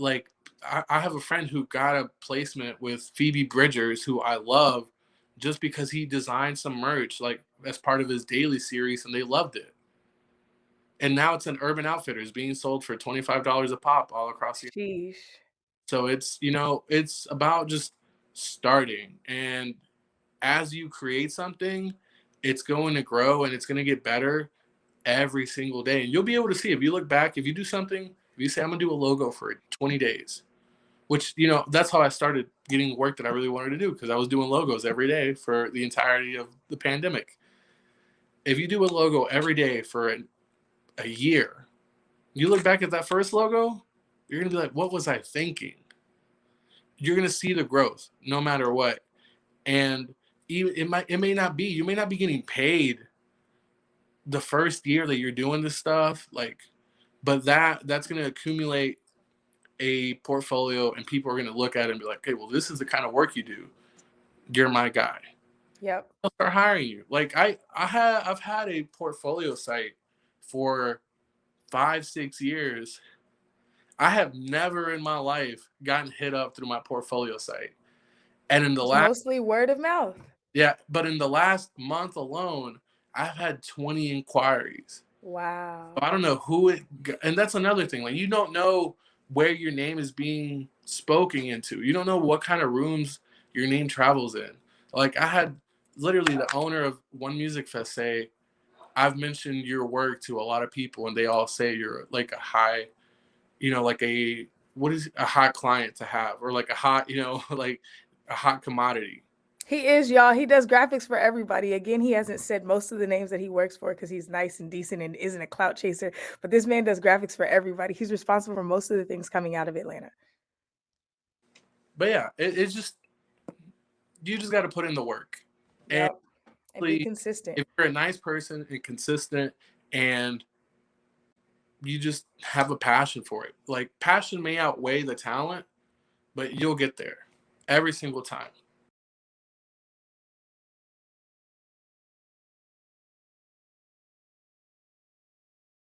like I, I have a friend who got a placement with Phoebe Bridgers, who I love, just because he designed some merch like as part of his daily series, and they loved it. And now it's an Urban Outfitters being sold for twenty five dollars a pop all across the. Sheesh. So it's you know it's about just starting, and as you create something, it's going to grow and it's going to get better every single day. And you'll be able to see if you look back, if you do something, if you say, I'm going to do a logo for 20 days, which, you know, that's how I started getting work that I really wanted to do because I was doing logos every day for the entirety of the pandemic. If you do a logo every day for a, a year, you look back at that first logo, you're going to be like, what was I thinking? You're going to see the growth no matter what. And even it might it may not be you may not be getting paid the first year that you're doing this stuff like but that that's going to accumulate a portfolio and people are going to look at it and be like okay well this is the kind of work you do you're my guy Yep. they'll start hiring you like i i have i've had a portfolio site for five six years i have never in my life gotten hit up through my portfolio site and in the It's last mostly word of mouth. yeah, but in the last month alone, I've had 20 inquiries. Wow. So I don't know who it, and that's another thing. Like, you don't know where your name is being spoken into. You don't know what kind of rooms your name travels in. Like, I had literally the owner of One Music Fest say, I've mentioned your work to a lot of people, and they all say you're like a high, you know, like a, what is a hot client to have, or like a hot, you know, like a hot commodity. He is, y'all. He does graphics for everybody. Again, he hasn't said most of the names that he works for because he's nice and decent and isn't a clout chaser. But this man does graphics for everybody. He's responsible for most of the things coming out of Atlanta. But yeah, it, it's just, you just got to put in the work. And Yep. And be consistent. if you're a nice person and consistent and you just have a passion for it, like passion may outweigh the talent, but you'll get there every single time.